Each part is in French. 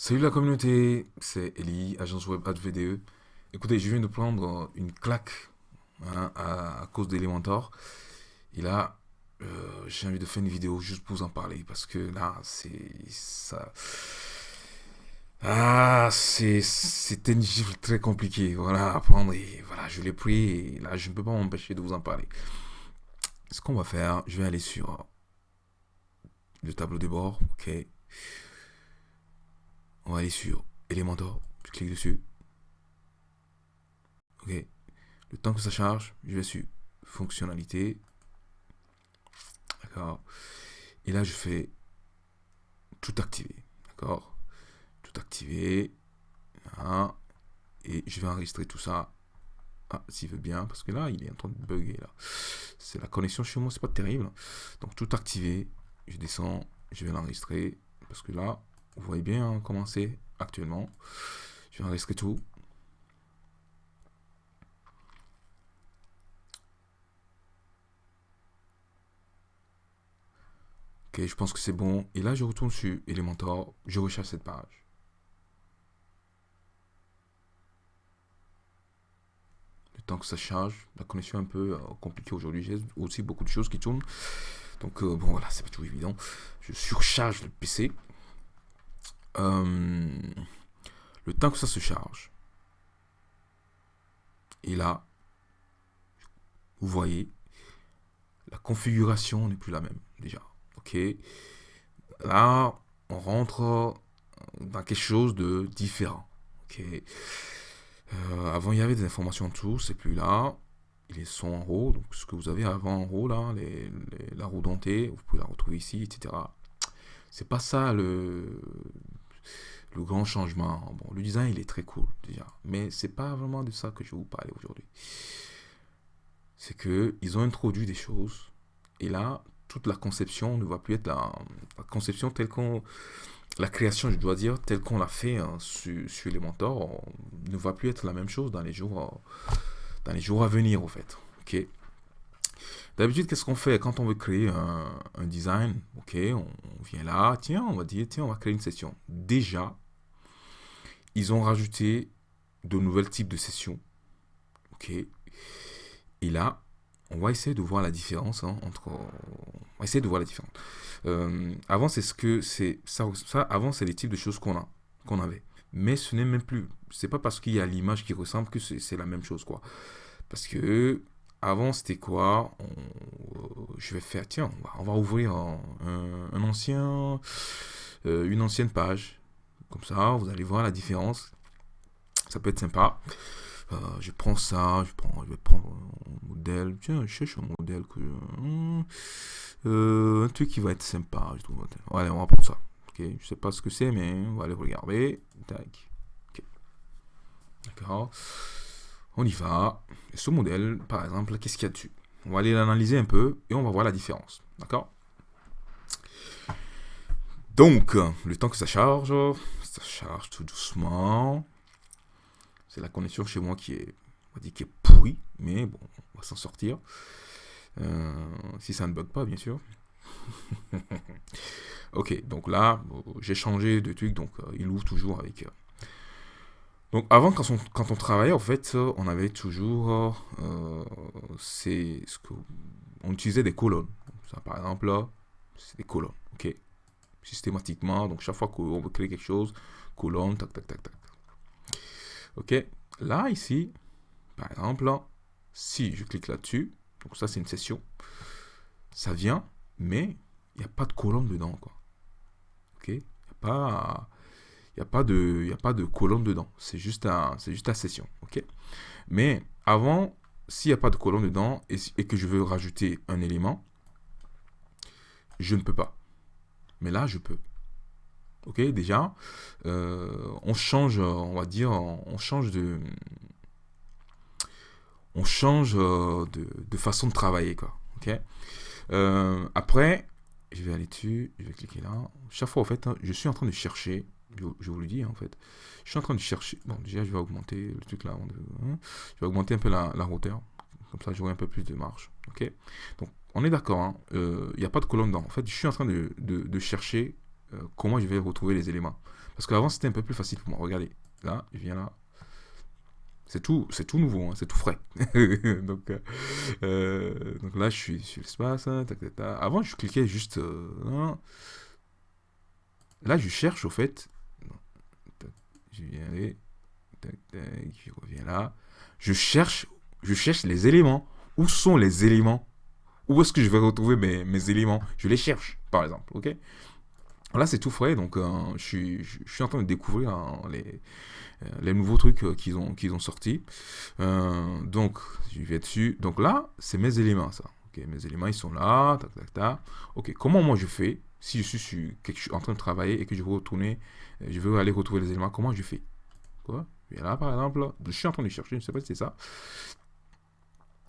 Salut la communauté, c'est Eli, agence web VDE. Écoutez, je viens de prendre une claque hein, à, cause d'Elementor. Et là, euh, j'ai envie de faire une vidéo juste pour vous en parler parce que là, c'est ça. Ah, c'était une gifle très compliqué, voilà, à prendre et voilà, je l'ai pris et là, je ne peux pas m'empêcher de vous en parler. Ce qu'on va faire, je vais aller sur le tableau de bord, ok. On va aller sur Elementor. Je clique dessus. Ok. Le temps que ça charge, je vais sur Fonctionnalité. D'accord. Et là, je fais tout activer. D'accord. Tout activer. Et je vais enregistrer tout ça. Ah, s'il veut bien, parce que là, il est en train de bugger. là. C'est la connexion chez moi, c'est pas terrible. Donc, tout activer. Je descends, je vais l'enregistrer. Parce que là, vous voyez bien hein, comment c'est actuellement. Je vais enregistrer tout. Ok, je pense que c'est bon. Et là, je retourne sur Elementor. Je recherche cette page. Le temps que ça charge, la connexion est un peu euh, compliquée aujourd'hui. J'ai aussi beaucoup de choses qui tournent. Donc, euh, bon, voilà, c'est pas tout évident. Je surcharge le PC. Euh, le temps que ça se charge. Et là, vous voyez, la configuration n'est plus la même déjà. Ok. Là, on rentre dans quelque chose de différent. Ok. Euh, avant, il y avait des informations en dessous, c'est plus là. Ils sont en haut, donc ce que vous avez avant en haut là, la roue dentée, vous pouvez la retrouver ici, etc. C'est pas ça le, le grand changement. Bon, le design, il est très cool déjà, mais c'est pas vraiment de ça que je vais vous parler aujourd'hui. C'est que ils ont introduit des choses et là, toute la conception ne va plus être la, conception telle qu'on la création, je dois dire, telle qu'on l'a fait hein, sur, sur Elementor, ne va plus être la même chose dans les jours, dans les jours à venir, au fait. Ok? D'habitude, qu'est-ce qu'on fait quand on veut créer un, design? Ok, on, vient là, tiens, on va dire, tiens, on va créer une session. Déjà, ils ont rajouté de nouvelles types de sessions. Ok. Et là, on va essayer de voir la différence hein, entre. On va essayer de voir la différence. Euh, avant, c'est ce que c'est ça. Avant, c'est les types de choses qu'on a, qu'on avait. Mais ce n'est même plus. C'est pas parce qu'il y a l'image qui ressemble que c'est la même chose, quoi. Parce que avant, c'était quoi? Euh, Je vais faire, tiens, on va, ouvrir un, ancien, euh, une ancienne page. Comme ça, vous allez voir la différence. Ça peut être sympa. Euh, je prends ça, je, prends, je vais prendre un modèle. Tiens, je cherche un modèle un truc qui va être sympa, je trouve. Allez, on va prendre ça. Ok, je sais pas ce que c'est, mais on va aller regarder. Tac. D'accord. On y va. ce modèle, par exemple, qu'est-ce qu'il y a dessus? On va aller l'analyser un peu et on va voir la différence. D'accord? Donc, le temps que ça charge, ça charge tout doucement. C'est la connexion chez moi qui est, on va dire, qui est pourrie, mais bon, on va s'en sortir. Euh, si ça ne bug pas, bien sûr. ok, donc là, j'ai changé de truc, donc euh, il ouvre toujours avec euh, donc avant, quand on, quand on, travaillait, en fait, on avait toujours, euh, ce que, on utilisait des colonnes. Ça, par exemple, là, c'est des colonnes, ok? Systématiquement, donc chaque fois qu'on veut créer quelque chose, colonne, tac, tac, tac, tac. Ok? Là, ici, par exemple, si je clique là-dessus, donc ça, c'est une session, ça vient, mais il n'y a pas de colonne dedans, quoi. Ok? Il n'y a pas n'y a, pas de, a pas de colonne dedans. C'est juste, un, juste la session. ok? Mais avant, s'il n'y a pas de colonne dedans et, que je veux rajouter un élément, je ne peux pas. Mais là, je peux. Ok, déjà, euh, on change, on va dire, on change de, on change euh, de, façon de travailler, quoi. Ok? Euh, après, je vais aller dessus, je vais cliquer là. Chaque fois, en fait, hein, je suis en train de chercher je, vous le dis en fait. Je suis en train de chercher. Bon, déjà, je vais augmenter le truc là. Hein. Je vais augmenter un peu la, la hauteur. Comme ça, j'aurai un peu plus de marge. Ok? Donc, on est d'accord. Hein. Euh, il n'y a pas de colonne dedans. En fait, je suis en train de, de, chercher euh, comment je vais retrouver les éléments. Parce qu'avant, c'était un peu plus facile pour moi. Regardez, là, je viens là. C'est tout, c'est tout nouveau, hein, c'est tout frais. donc, euh, euh, donc là, je suis sur l'espace. Hein, Avant, je cliquais juste... Euh, là, je cherche, au fait... Je viens. Je reviens là. Je cherche, je cherche les éléments. Où sont les éléments? Où est-ce que je vais retrouver mes, mes éléments? Je les cherche, par exemple, ok? Là, c'est tout frais, donc je, suis, je, suis en train de découvrir hein, les, euh, les nouveaux trucs euh, qu'ils ont, qu'ils ont sortis. Euh, donc, je vais dessus. Donc là, c'est mes éléments, ça. Mes éléments, ils sont là. Tac, tac, tac. Ok, comment moi je fais si je suis en train de travailler et que je veux retourner, je veux aller retrouver les éléments, comment je fais? Quoi? Et là, par exemple, je suis en train de chercher, je ne sais pas si c'est ça.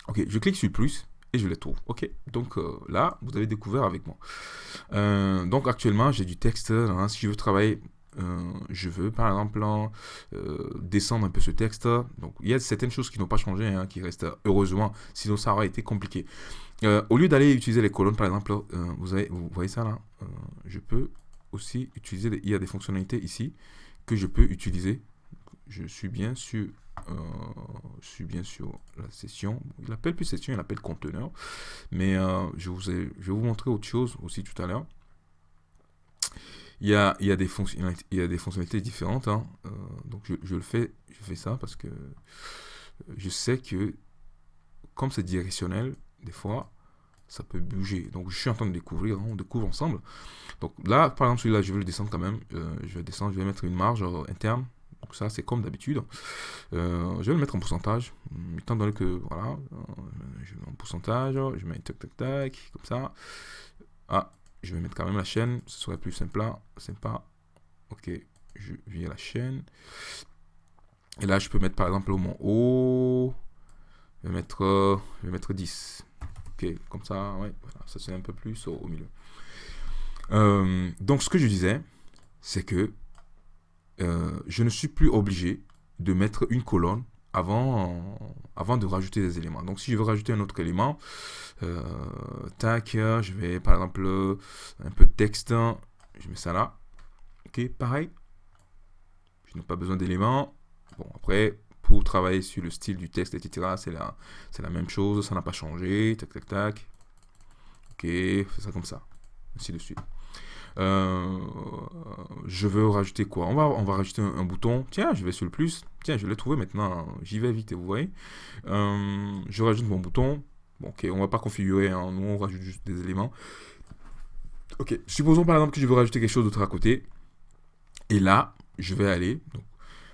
Ok, je clique sur plus et je les trouve. Ok, donc là, vous avez découvert avec moi. donc actuellement, j'ai du texte. Hein, si je veux travailler euh, je veux par exemple euh, descendre un peu ce texte. Donc il y a certaines choses qui n'ont pas changé, hein, qui restent heureusement, sinon ça aurait été compliqué. Euh, au lieu d'aller utiliser les colonnes par exemple, vous, avez, vous voyez ça là, je peux aussi utiliser, il y a des fonctionnalités ici que je peux utiliser. Je suis bien sur, je suis bien sur la session. Il appelle plus session, il appelle conteneur. Mais je, vous ai, je vais vous montrer autre chose aussi tout à l'heure. Il y a, il y a, des, fonctionnalités, il y a des fonctionnalités différentes. Hein. Euh, donc je, je, le fais, je fais ça parce que je sais que comme c'est directionnel, des fois, ça peut bouger. Donc je suis en train de découvrir, hein, on découvre ensemble. Donc là, par exemple, celui-là, je vais le descendre quand même. Euh, je vais descendre, je vais mettre une marge euh, interne. Donc ça, c'est comme d'habitude. je vais le mettre en pourcentage. Étant donné que, voilà, je mets en pourcentage, je mets tac tac tac, comme ça. Ah, je vais mettre quand même la chaîne, ce serait plus simple là, pas Ok, je viens la chaîne. Et là, je peux mettre par exemple au mon haut, je vais mettre, je vais mettre 10. Ok, comme ça, ouais, voilà, ça c'est un peu plus au, milieu. Euh, donc, ce que je disais, c'est que euh, je ne suis plus obligé de mettre une colonne avant, avant de rajouter des éléments. Donc si je veux rajouter un autre élément, euh, tac, je vais par exemple un peu de texte, je mets ça là. Ok, pareil. Je n'ai pas besoin d'éléments. Bon, après, travailler sur le style du texte, etc., c'est la, la même chose, ça n'a pas changé. Tac, tac, tac. Ok, fais ça comme ça. Ainsi de suite. Euh, je veux rajouter quoi? On va, on va rajouter un, bouton. Tiens, je vais sur le plus. Tiens, je l'ai trouvé maintenant. J'y vais vite, vous voyez. Euh, je rajoute mon bouton. Bon, ok, on va pas configurer. Hein. Nous, on rajoute juste des éléments. Ok, supposons par exemple que je veux rajouter quelque chose d'autre à côté. Et là, je vais aller. Donc,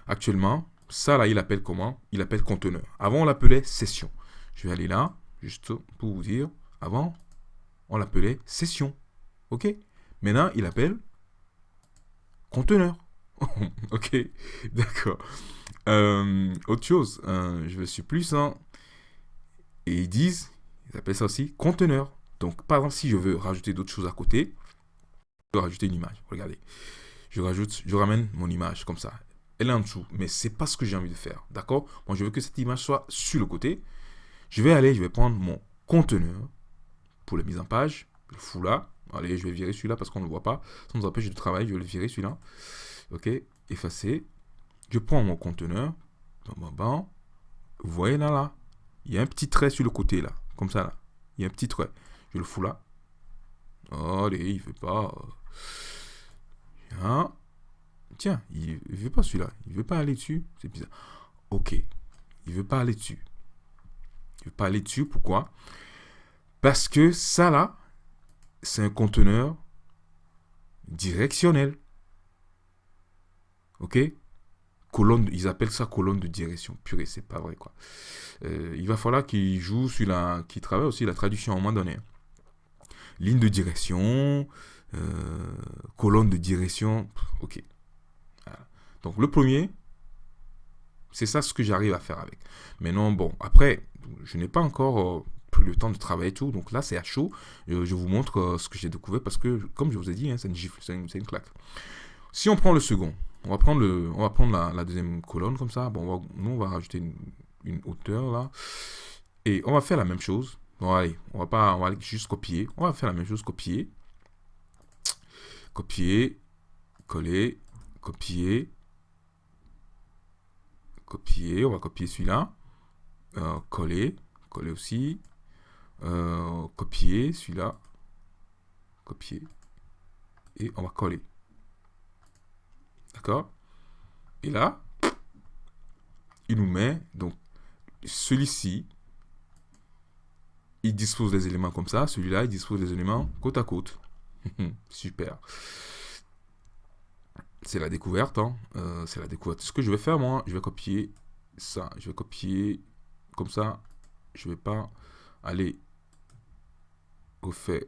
actuellement, ça là, il appelle comment? Il appelle conteneur. Avant, on l'appelait session. Je vais aller là, juste pour vous dire. Avant, on l'appelait session. Ok? Maintenant, il appelle conteneur. ok, d'accord. Euh, autre chose, euh, je sur plus. Hein, et ils disent, ils appellent ça aussi conteneur. Donc, par exemple, si je veux rajouter d'autres choses à côté, je veux rajouter une image. Regardez, je rajoute, je ramène mon image comme ça. Elle est en dessous, mais c'est pas ce que j'ai envie de faire. D'accord? Moi, je veux que cette image soit sur le côté. Je vais aller, je vais prendre mon conteneur pour la mise en page, le fou là. Allez, je vais virer celui-là parce qu'on ne le voit pas. Ça nous empêche de travailler, je vais le virer celui-là. Ok, effacer. Je prends mon conteneur. Vous voyez là, là, il y a un petit trait sur le côté là, comme ça là. Il y a un petit trait. Je le fous là. Allez, il ne veut pas. Tiens, il ne veut pas celui-là. Il ne veut pas aller dessus. C'est bizarre. Ok, il ne veut pas aller dessus. Il ne veut pas aller dessus. Pourquoi? Parce que ça là, c'est un conteneur directionnel. Ok? Colonne, Ils appellent ça colonne de direction. Purée, c'est pas vrai quoi. Euh, il va falloir qu'il joue sur la... qu'il travaille aussi la traduction à un moment donné. Ligne de direction, euh, colonne de direction. Ok. Donc le premier, c'est ça ce que j'arrive à faire avec. Mais non, bon, après, je n'ai pas encore... Euh, le temps de travailler tout. Donc là, c'est à chaud. Euh, je vous montre euh, ce que j'ai découvert parce que, comme je vous ai dit, hein, c'est une gifle, c'est une, claque. Si on prend le second, on va prendre, le, on va prendre la, deuxième colonne comme ça. Bon, nous, on va rajouter une, hauteur là. Et on va faire la même chose. Bon, allez, on va pas, on va juste copier. On va faire la même chose, copier. Copier, coller, copier, copier, on va copier celui-là, euh, coller, coller aussi, euh, copier celui-là, copier, et on va coller. D'accord? Et là, il nous met, donc, celui-ci, il dispose des éléments comme ça, celui-là, il dispose des éléments côte à côte. Super. C'est la découverte, hein. Euh, c'est la découverte. Ce que je vais faire, moi, je vais copier ça. Je vais copier comme ça. Je vais pas aller refaire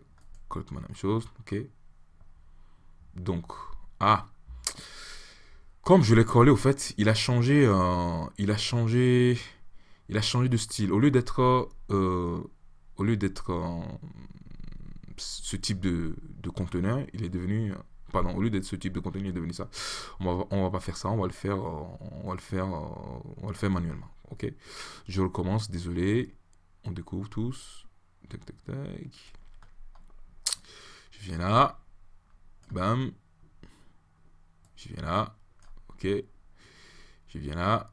complètement la même chose. Ok. Donc, ah, comme je l'ai collé, au fait, il a changé, euh, il a changé, il a changé de style. Au lieu d'être, euh, au lieu d'être ce type de, conteneur, il est devenu, pardon, au lieu d'être ce type de conteneur, il est devenu ça. On va, on va pas faire ça, on va le faire, on va le faire, on va le faire manuellement. Ok? Je recommence. Désolé. On découvre tous. Tac, tac, tac. Je viens là. Bam. Je viens là. Ok. Je viens là.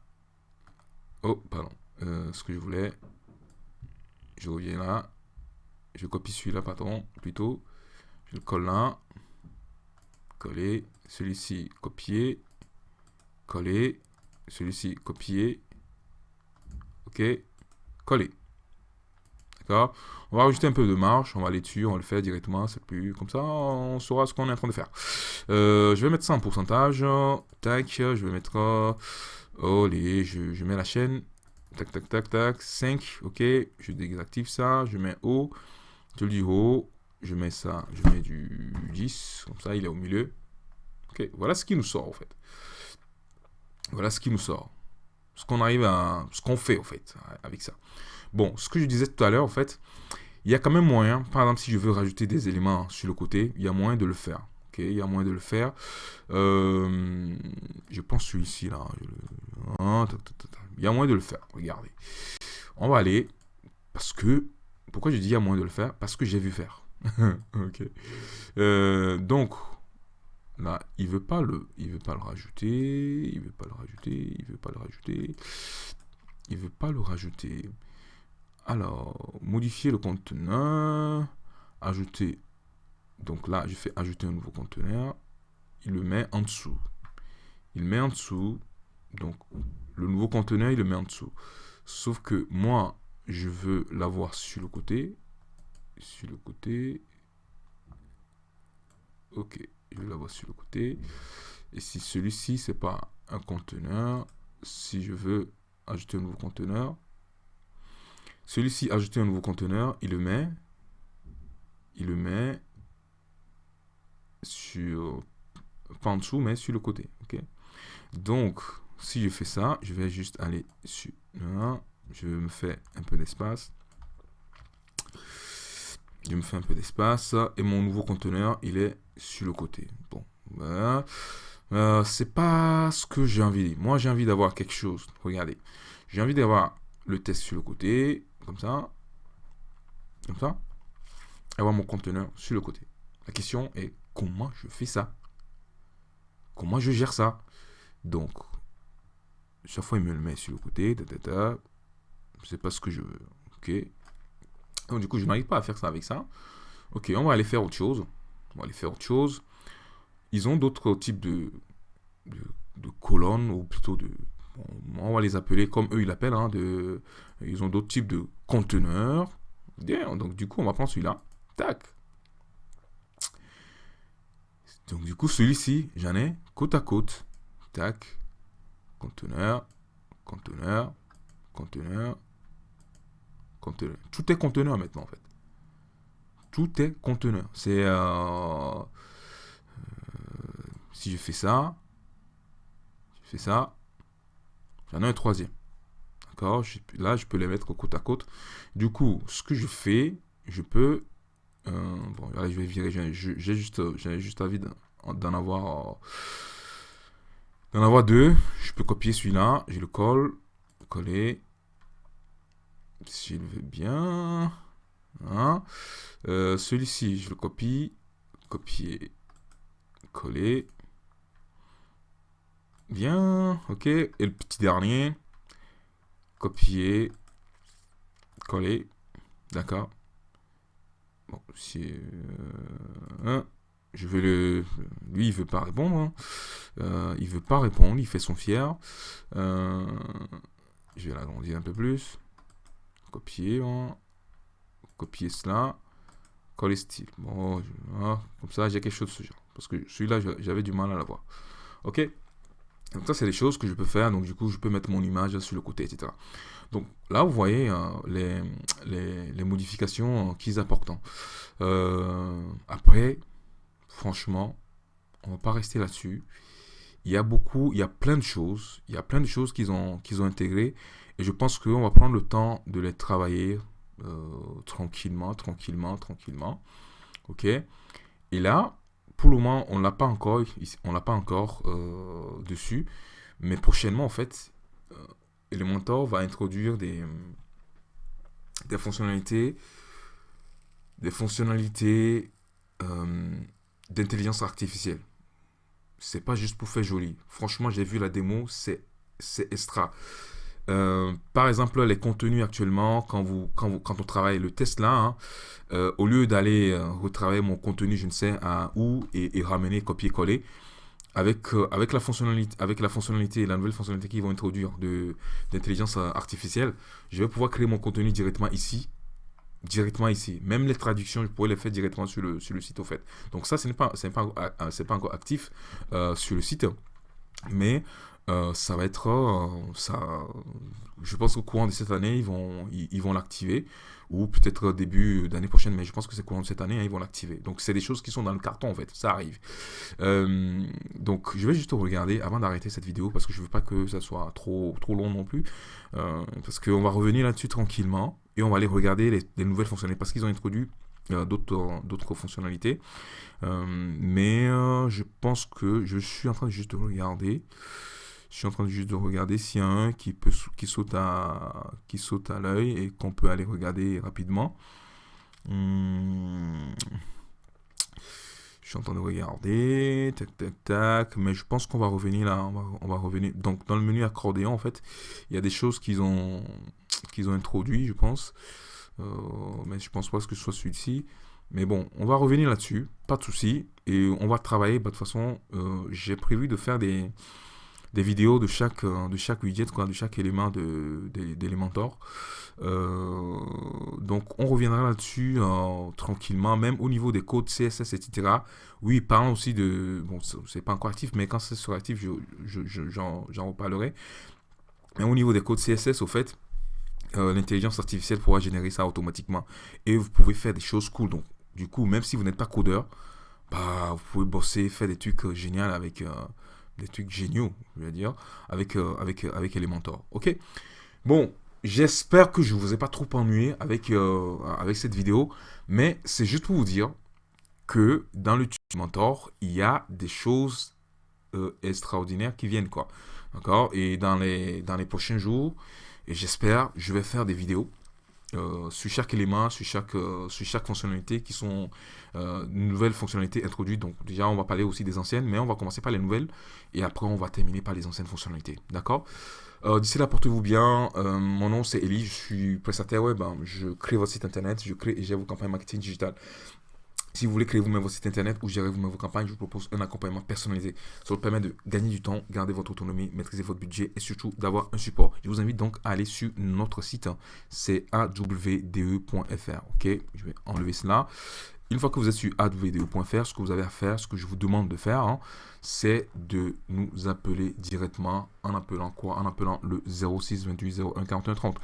Oh, pardon. Euh, ce que je voulais. Je reviens là. Je copie celui-là, pardon, plutôt. Je le colle là. Coller. Celui-ci, copier. Coller. Celui-ci, copier. Ok. Coller. D'accord? On va rajouter un peu de marge, on va aller dessus, on le faire directement, c'est plus comme ça, on saura ce qu'on est en train de faire. Euh, je vais mettre ça en pourcentage, tac, je vais mettre, oh les, je, mets la chaîne, tac, tac, tac, tac, 5, ok, je désactive ça, je mets haut, je dis haut, je mets ça, je mets du 10, comme ça il est au milieu. Ok, voilà ce qui nous sort en fait. Voilà ce qui nous sort. Ce qu'on arrive à, ce qu'on fait en fait avec ça. Bon, ce que je disais tout à l'heure, en fait, il y a quand même moyen, par exemple, si je veux rajouter des éléments sur le côté, il y a moyen de le faire. ok? Il y a moyen de le faire. Euh, je pense celui-ci, là. Il y a moyen de le faire. Regardez. On va aller, parce que, pourquoi je dis il y a moyen de le faire? Parce que j'ai vu faire. ok. Euh, donc, là, il veut pas le, il veut pas le rajouter, il veut pas le rajouter, il veut pas le rajouter, il veut pas le rajouter. Alors, modifier le conteneur, ajouter. Donc là, je fais ajouter un nouveau conteneur. Il le met en dessous. Il met en dessous. Donc, le nouveau conteneur, il le met en dessous. Sauf que moi, je veux l'avoir sur le côté. Sur le côté. Ok, je veux l'avoir sur le côté. Et si celui-ci, c'est pas un conteneur, si je veux ajouter un nouveau conteneur, celui-ci, ajouter un nouveau conteneur, il le met, il le met sur, pas en dessous, mais sur le côté. ok? Donc, si je fais ça, je vais juste aller sur, je me fais un peu d'espace. Je me fais un peu d'espace et mon nouveau conteneur, il est sur le côté. Bon. Euh, c'est pas ce que j'ai envie. Moi, j'ai envie d'avoir quelque chose. Regardez, j'ai envie d'avoir le test sur le côté, comme ça, comme ça, avoir mon conteneur sur le côté. La question est comment je fais ça? Comment je gère ça? Donc, chaque fois, il me le met sur le côté. Sais pas ce que je veux. Ok. Du coup, je n'arrive pas à faire ça avec ça. Ok, on va aller faire autre chose. On va aller faire autre chose. Ils ont d'autres types de, colonnes, ou plutôt de, on va les appeler comme eux ils l'appellent. Hein, de, ils ont d'autres types de conteneurs. donc du coup, on va prendre celui-là. Tac. Donc du coup, celui-ci, j'en ai côte à côte. Tac. Conteneur, conteneur, conteneur, Tout est conteneur maintenant en fait. Tout est conteneur. C'est... Euh, euh, si je fais ça, je fais ça, J'en ai un troisième. D'accord? Là, je peux les mettre côte à côte. Du coup, ce que je fais, je peux... Euh, bon, je vais virer. J'ai juste, juste envie d'en avoir... D'en avoir deux. Je peux copier celui-là. Je le colle. Coller. Si je le veux bien. Hein. Euh, celui-ci, je le copie. Copier. Coller. Bien, ok. Et le petit dernier, copier, coller, d'accord. Bon, si euh, je vais le, lui il veut pas répondre, hein. euh, il veut pas répondre, il fait son fier. Je vais l'agrandir un peu plus, copier, hein. copier cela, coller style. Bon, hein, comme ça j'ai quelque chose de ce genre, parce que celui-là j'avais du mal à l'avoir. Ok. Donc ça, c'est des choses que je peux faire. Donc du coup, je peux mettre mon image sur le côté, etc. Donc là, vous voyez euh, les, les, modifications qu'ils apportent. Hein. Euh, après, franchement, on va pas rester là-dessus. Il y a beaucoup, il y a plein de choses. Il y a plein de choses qu'ils ont, qu'ils ont intégrées. Et je pense qu'on va prendre le temps de les travailler euh, tranquillement, tranquillement, tranquillement. OK? Et là, pour le moment, on l'a pas encore, on l'a pas encore euh, dessus, mais prochainement, en fait, euh, Elementor va introduire des, des fonctionnalités, des fonctionnalités d'intelligence artificielle. C'est pas juste pour faire joli. Franchement, j'ai vu la démo, c'est extra. Euh, par exemple, les contenus actuellement, quand, on travaille le test là, hein, euh, au lieu d'aller euh, retravailler mon contenu, je ne sais où, et, ramener, copier-coller, avec, avec, la fonctionnalité, avec la fonctionnalité, la nouvelle fonctionnalité qu'ils vont introduire d'intelligence artificielle, je vais pouvoir créer mon contenu directement ici, directement ici. Même les traductions, je pourrais les faire directement sur le, sur le site, au fait. Donc ça, ce n'est pas, pas, pas encore actif sur le site, mais euh, ça va être euh, ça je pense qu'au courant de cette année ils vont ils, vont l'activer. Ou peut-être début d'année prochaine mais je pense que c'est courant de cette année hein, ils vont l'activer. Donc c'est des choses qui sont dans le carton en fait. Ça arrive. Euh, donc je vais juste regarder avant d'arrêter cette vidéo parce que je veux pas que ça soit trop trop long non plus. Parce qu'on va revenir là-dessus tranquillement et on va aller regarder les, les nouvelles fonctionnalités parce qu'ils ont introduit d'autres d'autres fonctionnalités mais je pense que je suis en train de juste regarder je suis en train de juste de regarder s'il y a un qui, peut, qui saute à, qui saute à l'œil et qu'on peut aller regarder rapidement. Hmm. Suis en train de regarder, tac, tac, tac, mais je pense qu'on va revenir là, on va, revenir. Donc dans le menu accordéon, en fait, il y a des choses qu'ils ont, qu'ils ont introduit, je pense. Euh, mais je pense pas que ce soit celui-ci. Mais bon, on va revenir là-dessus, pas de souci. Et on va travailler, bah, de toute façon, euh, j'ai prévu de faire des, des vidéos de chaque, euh, de chaque widget, quoi, de chaque élément d'Elementor. De, euh, donc on reviendra là-dessus euh, tranquillement, même au niveau des codes CSS, etc. Oui, parlons aussi de... Bon, c'est pas encore actif, mais quand c'est sera actif, j'en je, je, reparlerai. Mais au niveau des codes CSS, au fait, l'intelligence artificielle pourra générer ça automatiquement. Et vous pouvez faire des choses cool. Donc, du coup, même si vous n'êtes pas codeur, bah, vous pouvez bosser, faire des trucs géniaux avec, des trucs géniaux, je veux dire, avec, euh, avec, euh, avec Elementor. Ok? Bon, j'espère que je ne vous ai pas trop ennuyé avec, euh, avec cette vidéo, mais c'est juste pour vous dire que dans le Elementor, il y a des choses extraordinaires qui viennent, quoi. D'accord? Et dans les, dans les prochains jours, j'espère, je vais faire des vidéos euh, sur chaque élément, sur chaque, euh, sur chaque fonctionnalité qui sont euh, nouvelles fonctionnalités introduites. Donc déjà, on va parler aussi des anciennes, mais on va commencer par les nouvelles et après, on va terminer par les anciennes fonctionnalités. D'accord? D'ici là, portez-vous bien. mon nom, c'est Eli, je suis prestataire web. Hein. Je crée votre site internet, je crée et gère vos campagnes marketing digital. Si vous voulez créer vous-même votre site internet ou gérer vous-même vos campagnes, je vous propose un accompagnement personnalisé. Ça vous permet de gagner du temps, garder votre autonomie, maîtriser votre budget et surtout d'avoir un support. Je vous invite donc à aller sur notre site, c'est awde.fr. Ok, je vais enlever cela. Une fois que vous êtes sur awde.fr, ce que vous avez à faire, ce que je vous demande de faire, hein, c'est de nous appeler directement en appelant quoi? En appelant le 06 28 01 41 30.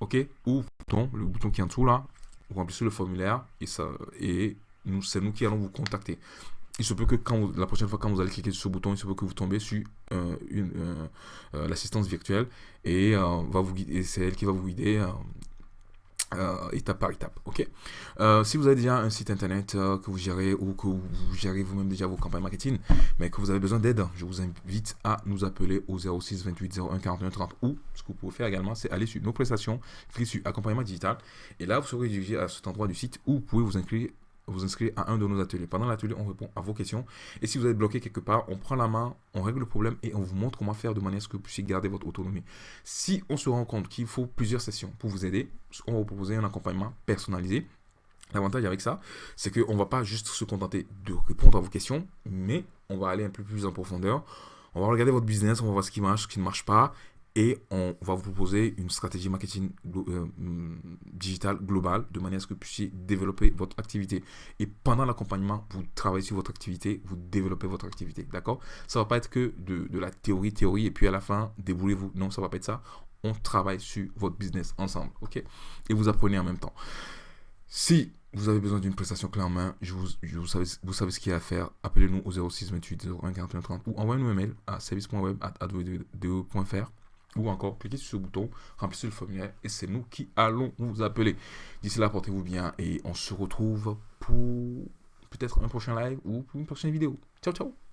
Ok? Ou bouton, le bouton qui est en dessous là, vous remplissez le formulaire et, ça, et c'est nous qui allons vous contacter. Il se peut que quand la prochaine fois quand vous allez cliquer sur ce bouton, il se peut que vous tombez sur euh, euh, euh, l'assistance virtuelle et, va vous c'est elle qui va vous guider étape par étape. Ok? si vous avez déjà un site internet que vous gérez ou que vous gérez vous-même déjà vos campagnes marketing, mais que vous avez besoin d'aide, je vous invite à nous appeler au 06 28 01 41 30 ou ce que vous pouvez faire également, c'est aller sur nos prestations, cliquer sur accompagnement digital et là vous serez dirigé à cet endroit du site où vous pouvez vous inscrire vous inscrire à un de nos ateliers. Pendant l'atelier, on répond à vos questions. Et si vous êtes bloqué quelque part, on prend la main, on règle le problème et on vous montre comment faire de manière à ce que vous puissiez garder votre autonomie. Si on se rend compte qu'il faut plusieurs sessions pour vous aider, on va vous proposer un accompagnement personnalisé. L'avantage avec ça, c'est qu'on ne va pas juste se contenter de répondre à vos questions, mais on va aller un peu plus en profondeur. On va regarder votre business, on va voir ce qui marche, ce qui ne marche pas, et on va vous proposer une stratégie marketing euh, mm, digital globale de manière à ce que vous puissiez développer votre activité. Et pendant l'accompagnement, vous travaillez sur votre activité, vous développez votre activité. D'accord? Ça ne va pas être que de, la théorie, théorie, et puis à la fin, déboulez-vous. Non, ça ne va pas être ça. On travaille sur votre business ensemble. OK? Et vous apprenez en même temps. Si vous avez besoin d'une prestation clé en main, je vous, vous, savez, vous savez ce qu'il y a à faire. Appelez-nous au 06 28 01 41 30 ou envoyez-nous un mail à service.web.fr ou encore cliquez sur ce bouton, remplissez le formulaire et c'est nous qui allons vous appeler. D'ici là, portez-vous bien et on se retrouve pour peut-être un prochain live ou pour une prochaine vidéo. Ciao, ciao